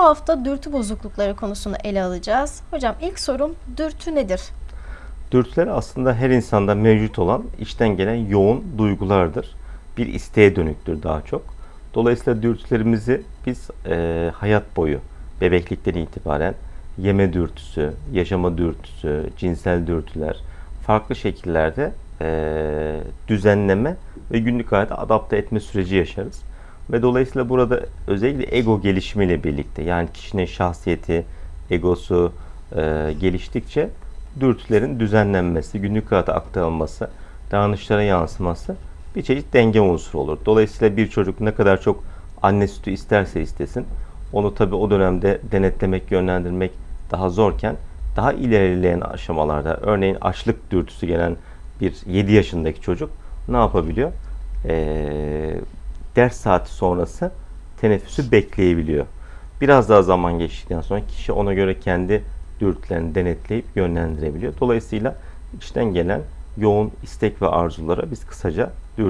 Bu hafta dürtü bozuklukları konusunu ele alacağız. Hocam ilk sorum dürtü nedir? Dürtüler aslında her insanda mevcut olan içten gelen yoğun duygulardır. Bir isteğe dönüktür daha çok. Dolayısıyla dürtülerimizi biz e, hayat boyu, bebeklikten itibaren yeme dürtüsü, yaşama dürtüsü, cinsel dürtüler farklı şekillerde e, düzenleme ve günlük hayata adapte etme süreci yaşarız. Ve dolayısıyla burada özellikle ego gelişimiyle birlikte yani kişinin şahsiyeti, egosu e, geliştikçe dürtülerin düzenlenmesi, günlük hayata aktarılması, davranışlara yansıması bir çeşit denge unsuru olur. Dolayısıyla bir çocuk ne kadar çok anne sütü isterse istesin, onu tabi o dönemde denetlemek, yönlendirmek daha zorken daha ilerleyen aşamalarda örneğin açlık dürtüsü gelen bir 7 yaşındaki çocuk ne yapabiliyor? Ee, ders saati sonrası teneffüsü bekleyebiliyor. Biraz daha zaman geçtikten sonra kişi ona göre kendi dürtülerini denetleyip yönlendirebiliyor. Dolayısıyla içten gelen yoğun istek ve arzulara biz kısaca dürtü